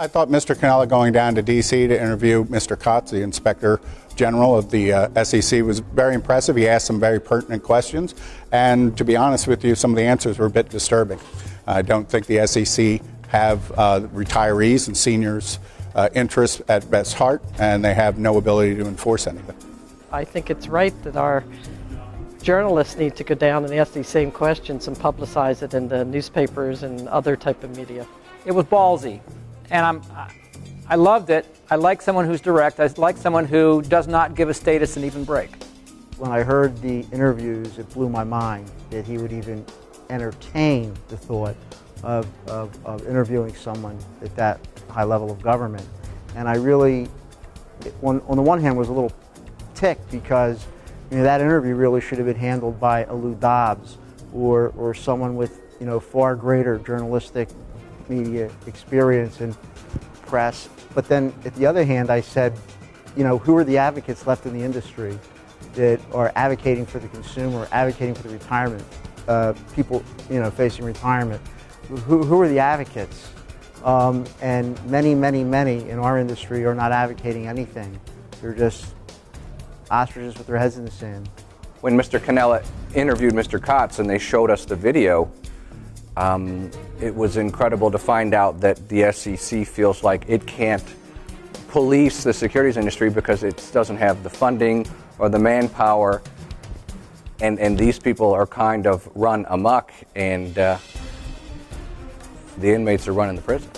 I thought Mr. Cannella going down to D.C. to interview Mr. Kotz, the Inspector General of the uh, SEC, was very impressive. He asked some very pertinent questions, and to be honest with you, some of the answers were a bit disturbing. I don't think the SEC have uh, retirees and seniors' uh, interests at best heart, and they have no ability to enforce anything. I think it's right that our journalists need to go down and ask these same questions and publicize it in the newspapers and other type of media. It was ballsy, and I'm, I loved it. I like someone who's direct. I like someone who does not give a status an even break. When I heard the interviews, it blew my mind that he would even entertain the thought of, of, of interviewing someone at that high level of government. And I really, on, on the one hand, was a little ticked because you know, that interview really should have been handled by a Lou Dobbs or, or someone with you know, far greater journalistic media experience and press. But then at the other hand, I said, you know, who are the advocates left in the industry that are advocating for the consumer, advocating for the retirement, uh, people, you know, facing retirement? Who, who are the advocates? Um, and many, many, many in our industry are not advocating anything. They're just ostriches with their heads in the sand. When Mr. Cannella interviewed Mr. Kotz and they showed us the video, um, it was incredible to find out that the SEC feels like it can't police the securities industry because it doesn't have the funding or the manpower. And, and these people are kind of run amok, and uh, the inmates are running the prison.